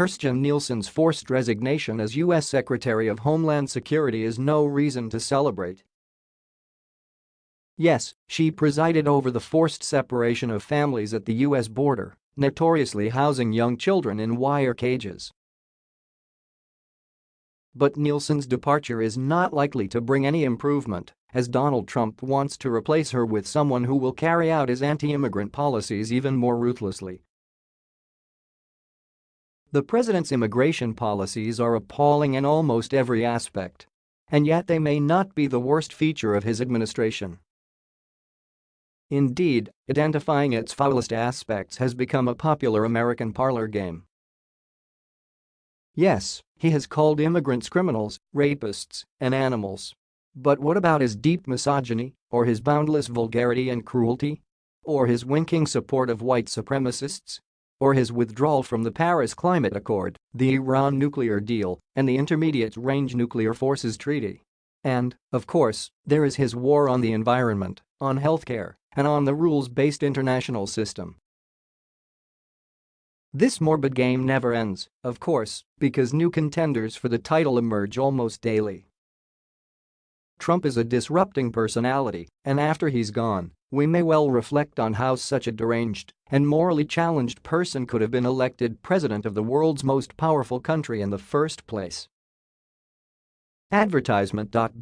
Kirstjen Nielsen's forced resignation as U.S. Secretary of Homeland Security is no reason to celebrate. Yes, she presided over the forced separation of families at the U.S. border, notoriously housing young children in wire cages. But Nielsen's departure is not likely to bring any improvement, as Donald Trump wants to replace her with someone who will carry out his anti-immigrant policies even more ruthlessly. The president's immigration policies are appalling in almost every aspect. And yet they may not be the worst feature of his administration. Indeed, identifying its foulest aspects has become a popular American parlor game. Yes, he has called immigrants criminals, rapists, and animals. But what about his deep misogyny, or his boundless vulgarity and cruelty? Or his winking support of white supremacists? or his withdrawal from the Paris Climate Accord, the Iran nuclear deal, and the Intermediate-Range Nuclear Forces Treaty. And, of course, there is his war on the environment, on healthcare, and on the rules-based international system. This morbid game never ends, of course, because new contenders for the title emerge almost daily. Trump is a disrupting personality, and after he's gone, we may well reflect on how such a deranged and morally challenged person could have been elected president of the world's most powerful country in the first place. Advertisement.but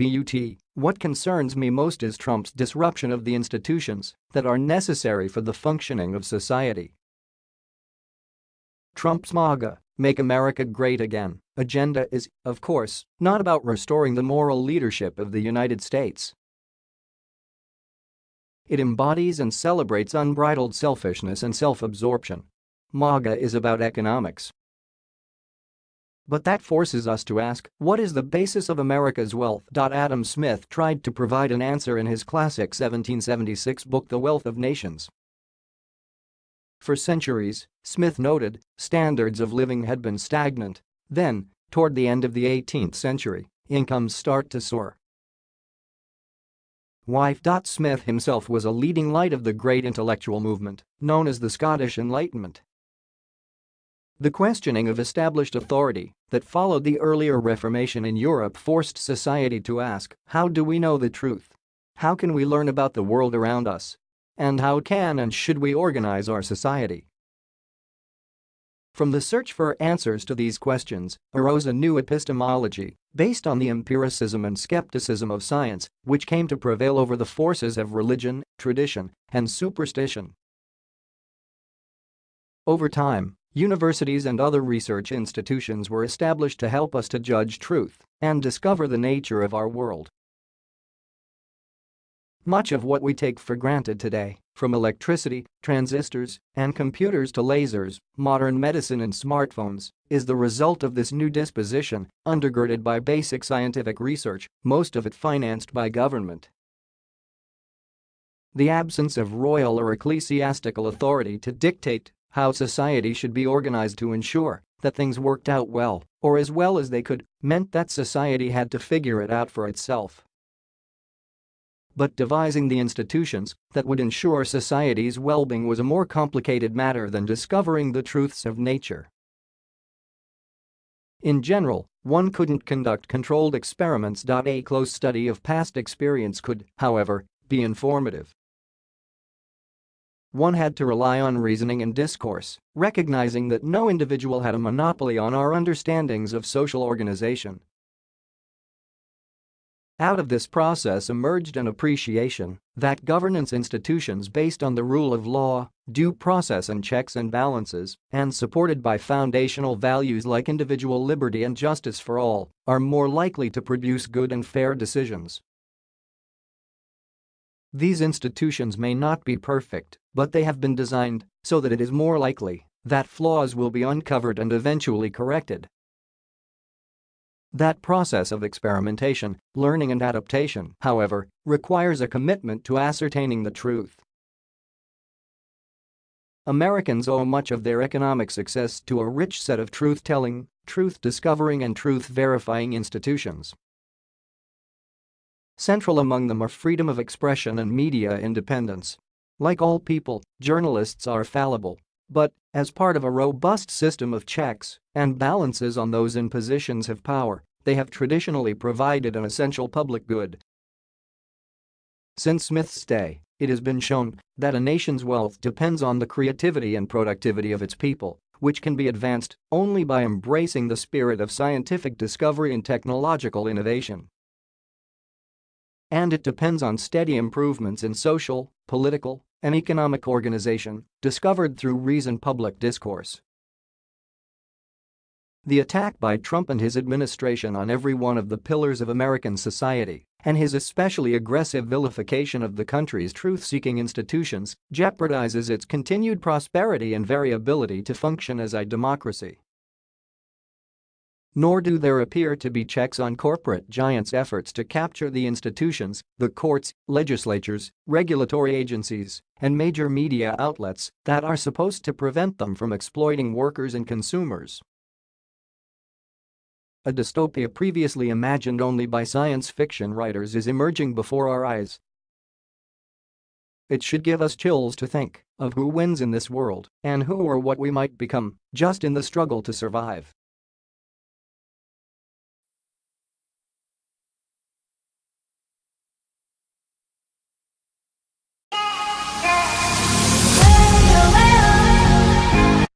What concerns me most is Trump's disruption of the institutions that are necessary for the functioning of society. Trump's MAGA Make America Great Again agenda is, of course, not about restoring the moral leadership of the United States. It embodies and celebrates unbridled selfishness and self-absorption. MAGA is about economics. But that forces us to ask, what is the basis of America's wealth? Adam Smith tried to provide an answer in his classic 1776 book The Wealth of Nations. For centuries, Smith noted, standards of living had been stagnant. Then, toward the end of the 18th century, incomes start to soar. Wife. Smith himself was a leading light of the great intellectual movement, known as the Scottish Enlightenment. The questioning of established authority that followed the earlier Reformation in Europe forced society to ask, how do we know the truth? How can we learn about the world around us and how can and should we organize our society? From the search for answers to these questions arose a new epistemology based on the empiricism and skepticism of science, which came to prevail over the forces of religion, tradition, and superstition. Over time, universities and other research institutions were established to help us to judge truth and discover the nature of our world. Much of what we take for granted today, from electricity, transistors, and computers to lasers, modern medicine and smartphones, is the result of this new disposition, undergirded by basic scientific research, most of it financed by government. The absence of royal or ecclesiastical authority to dictate how society should be organized to ensure that things worked out well, or as well as they could, meant that society had to figure it out for itself but devising the institutions that would ensure society's well-being was a more complicated matter than discovering the truths of nature. In general, one couldn't conduct controlled experiments. A close study of past experience could, however, be informative. One had to rely on reasoning and discourse, recognizing that no individual had a monopoly on our understandings of social organization out of this process emerged an appreciation that governance institutions based on the rule of law, due process and checks and balances, and supported by foundational values like individual liberty and justice for all, are more likely to produce good and fair decisions. These institutions may not be perfect, but they have been designed so that it is more likely that flaws will be uncovered and eventually corrected that process of experimentation, learning and adaptation, however, requires a commitment to ascertaining the truth. Americans owe much of their economic success to a rich set of truth-telling, truth-discovering and truth-verifying institutions. Central among them are freedom of expression and media independence. Like all people, journalists are fallible. But, as part of a robust system of checks and balances on those in positions of power, they have traditionally provided an essential public good. Since Smith's day, it has been shown that a nation's wealth depends on the creativity and productivity of its people, which can be advanced only by embracing the spirit of scientific discovery and technological innovation. And it depends on steady improvements in social, political, and economic organization discovered through reasoned public discourse. The attack by Trump and his administration on every one of the pillars of American society and his especially aggressive vilification of the country's truth-seeking institutions jeopardizes its continued prosperity and variability to function as a democracy. Nor do there appear to be checks on corporate giants' efforts to capture the institutions, the courts, legislatures, regulatory agencies, and major media outlets that are supposed to prevent them from exploiting workers and consumers. A dystopia previously imagined only by science fiction writers is emerging before our eyes. It should give us chills to think of who wins in this world and who or what we might become just in the struggle to survive.